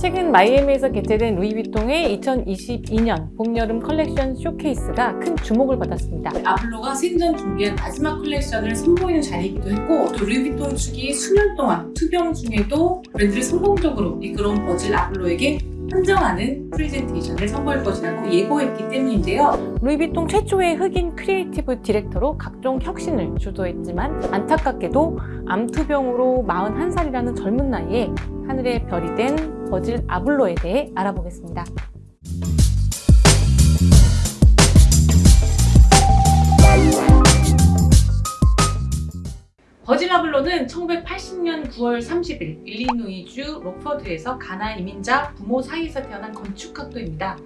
최근 마이애미에서 개최된 루이비통의 2022년 봄, 여름 컬렉션 쇼케이스가 큰 주목을 받았습니다. 아블로가 생전 준비한 마지막 컬렉션을 선보이는 자리이기도 했고 또 루이비통 측이 수년 동안 투병 중에도 브랜드를 성공적으로 이끌어온 버질 아블로에게 헌정하는 프레젠테이션을 선보일 것이라고 예고했기 때문인데요. 루이비통 최초의 흑인 creative director로 각종 혁신을 주도했지만 안타깝게도 암투병으로 41살이라는 젊은 나이에 하늘의 별이 된 버질 아블로에 대해 알아보겠습니다. 아블로는 1980년 9월 30일 일리노이주 록퍼드에서 가나 이민자 부모 사이에서 태어난 건축학도입니다.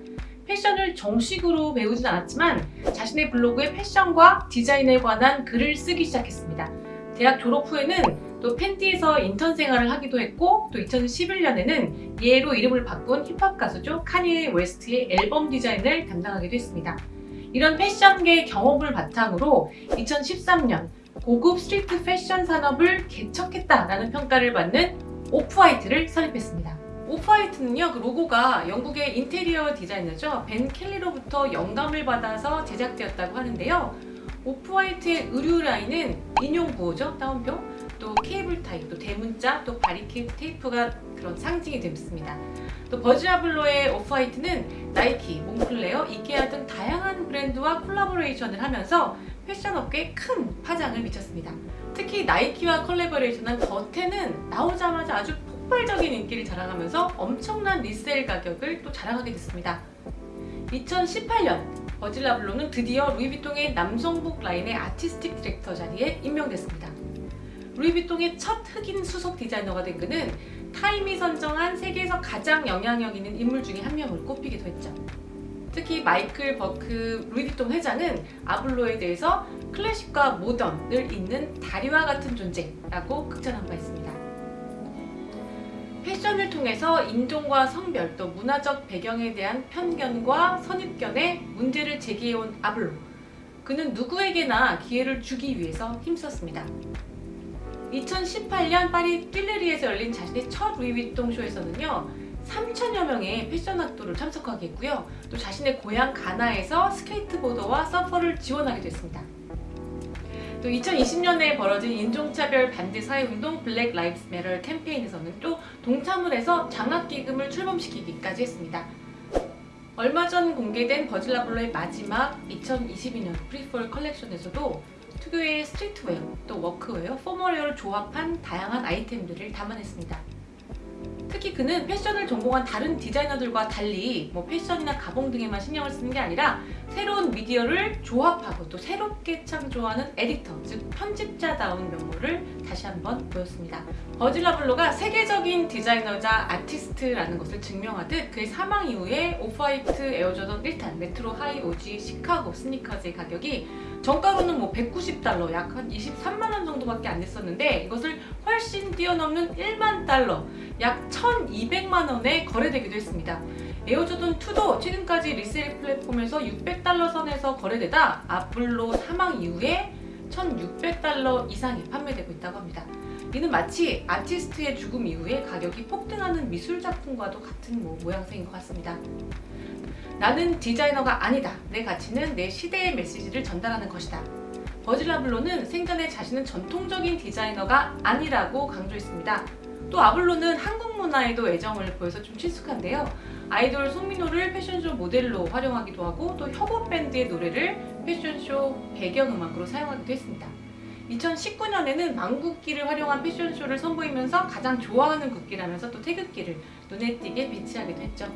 패션을 정식으로 배우진 않았지만 자신의 블로그에 패션과 디자인에 관한 글을 쓰기 시작했습니다. 대학 졸업 후에는 또 펜디에서 인턴 생활을 하기도 했고 또 2011년에는 예로 이름을 바꾼 힙합 가수죠 카니에 웨스트의 앨범 디자인을 담당하기도 했습니다. 이런 패션계 경험을 바탕으로 2013년 고급 스트리트 패션 산업을 개척했다라는 평가를 받는 오프화이트를 설립했습니다. 오프화이트는요, 그 로고가 영국의 인테리어 디자이너죠. 벤 켈리로부터 영감을 받아서 제작되었다고 하는데요. 오프화이트의 의류 라인은 인용 부호죠, 따옴표. 또 케이블 타이, 또 대문자, 또 바리케이드 테이프가 그런 상징이 됩니다. 또 버질 아블로의 오프화이트는 나이키, 몽클레어, 이케아 등 다양한 브랜드와 콜라보레이션을 하면서 패션 업계에 큰 파장을 미쳤습니다. 특히 나이키와 콜라보레이션한 The Ten은 나오자마자 아주 폭발적인 인기를 자랑하면서 엄청난 resell 가격을 또 자랑하게 됐습니다. 2018년 버질 아블로는 드디어 루이비통의 남성복 라인의 artistic director 자리에 임명됐습니다. 루이비통의 첫 흑인 수석 디자이너가 된 그는 타임이 선정한 세계에서 가장 영향력 있는 인물 중에 한 명으로 꼽히기도 했죠. 특히 마이클 버크 루이비통 회장은 아블로에 대해서 클래식과 모던을 잇는 다리와 같은 존재라고 극찬한 바 있습니다. 패션을 통해서 인종과 성별 또 문화적 배경에 대한 편견과 선입견에 문제를 제기해온 아블로 그는 누구에게나 기회를 주기 위해서 힘썼습니다. 2018년 파리 튈르리에서 열린 자신의 첫 루이비통 쇼에서는요 3천여 명의 패션 학도를 참석하게 했고요 또 자신의 고향 가나에서 skateboarder와 서퍼를 지원하게 됐습니다. 또 2020년에 벌어진 인종차별 반대 사회운동 Black Lives Matter 캠페인에서는 또 동참을 해서 장학기금을 출범시키기까지 했습니다. 얼마 전 공개된 버질 아블로의 마지막 2022년 pre-fall 컬렉션에서도 특유의 streetwear, 또 워크웨어, formalwear를 조합한 다양한 아이템들을 담아냈습니다. 특히 그는 패션을 전공한 다른 디자이너들과 달리 뭐 패턴이나 가봉 등에만 신경을 쓰는 게 아니라 새로운 미디어를 조합하고 또 새롭게 창조하는 에디터, 즉 편집자다운 면모를 다시 한번 보였습니다. 버질 아블로가 세계적인 디자이너자 아티스트라는 것을 증명하듯 그의 사망 이후에 오프화이트 에어조던 1탄 Retro High OG 시카고 스니커즈의 가격이 정가로는 뭐 190달러, 약 한 23만원 정도밖에 안 됐었는데 이것을 훨씬 뛰어넘는 1만 달러, 약 1200만 원에 거래되기도 했습니다. 에어조던 2도 최근까지 리셀 플랫폼에서 600달러 선에서 거래되다 아플로 사망 이후에 1600달러 이상이 판매되고 있다고 합니다. 이는 마치 아티스트의 죽음 이후에 가격이 폭등하는 미술 작품과도 같은 뭐 모양새인 것 같습니다. 나는 디자이너가 아니다. 내 가치는 내 시대의 메시지를 전달하는 것이다. 버질라블로는 생전에 자신은 전통적인 디자이너가 아니라고 강조했습니다. 또 아블로는 한국 문화에도 애정을 보여서 좀 친숙한데요. 아이돌 송민호를 패션쇼 모델로 활용하기도 하고 또 협업 밴드의 노래를 패션쇼 배경음악으로 사용하기도 했습니다. 2019년에는 망국기를 활용한 패션쇼를 선보이면서 가장 좋아하는 국기라면서 또 태극기를 눈에 띄게 배치하기도 했죠.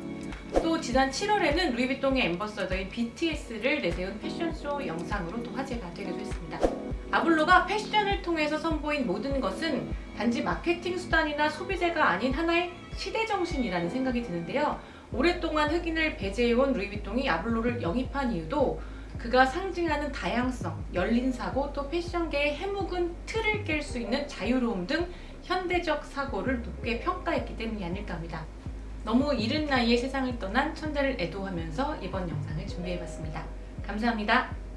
또 지난 7월에는 루이비통의 엠버서더인 BTS를 내세운 패션쇼 영상으로 또 화제가 되기도 했습니다. 아블로가 패션을 통해서 선보인 모든 것은 단지 마케팅 수단이나 소비재가 아닌 하나의 시대정신이라는 생각이 드는데요. 오랫동안 흑인을 배제해온 루이비통이 아블로를 영입한 이유도 그가 상징하는 다양성, 열린 사고, 또 패션계의 해묵은 틀을 깰 수 있는 자유로움 등 현대적 사고를 높게 평가했기 때문이 아닐까 합니다. 너무 이른 나이에 세상을 떠난 천재를 애도하면서 이번 영상을 준비해봤습니다. 감사합니다.